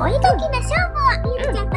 お絵かきの勝負をみゆちゃん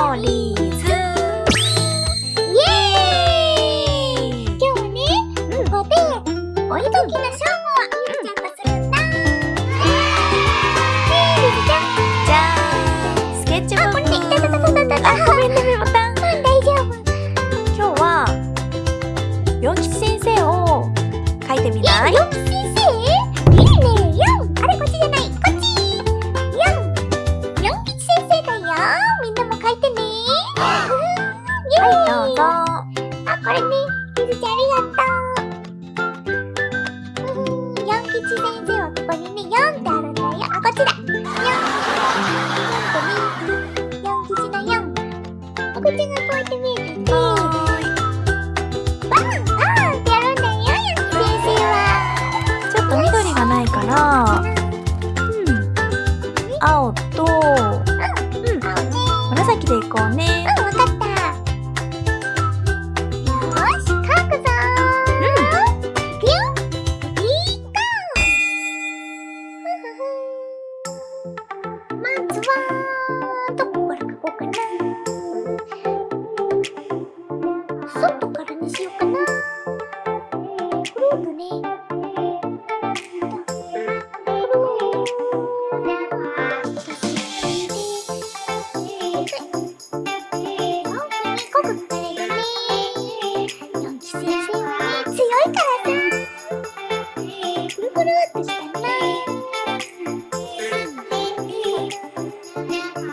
メモリーズ。イエーイ。今日はね、ここでお絵かきの勝負をみゆちゃんとするんだ。じゃーんスケッチブあ、これね、いックたたたたたた。あごめんねメモタン大丈夫。今日は四吉先生を書いてみない。よっ先生？ずちゃんありがとううんよん吉先生はここにね4ってあるんだよあ、こっちだ4 4とね4吉の4お口がこうやって見えててはーいバンバンってやるんだよよん吉先生はちょっと緑がないから。うん。青と。うん。青ね紫でいこうね。うん、わかった。は、どこから書こうかな。外からにしようかな。くるっとね。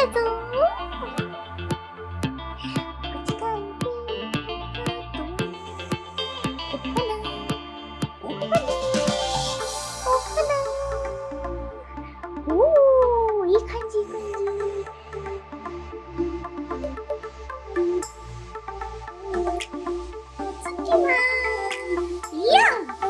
だぞ。い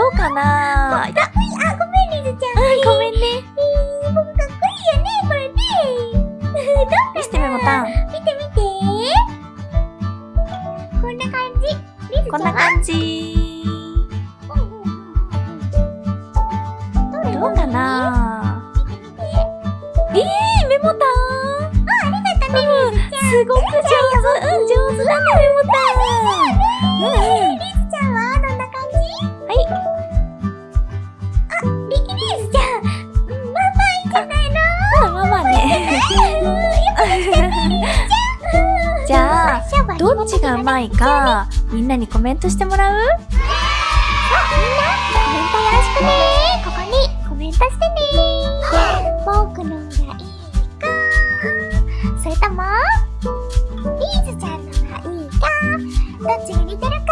どうかな？あ、ごめん、リズちゃん。うんごめんねえー、僕かっこいいよね、これね。どうかな？見してメモタン見て見て。こんな感じ。リズちゃんこんな感じどうかな？えー、メモタンあ、ありがとね、リズちゃん。すごく上手うんだね、メモタン。うんうん。どっちがうまいか、みんなにコメントしてもらう？あみんな、コメントよろしくね。ここにコメントしてね。僕のがいいか。それとも、リーズちゃんのがいいか。どっちが似てるか。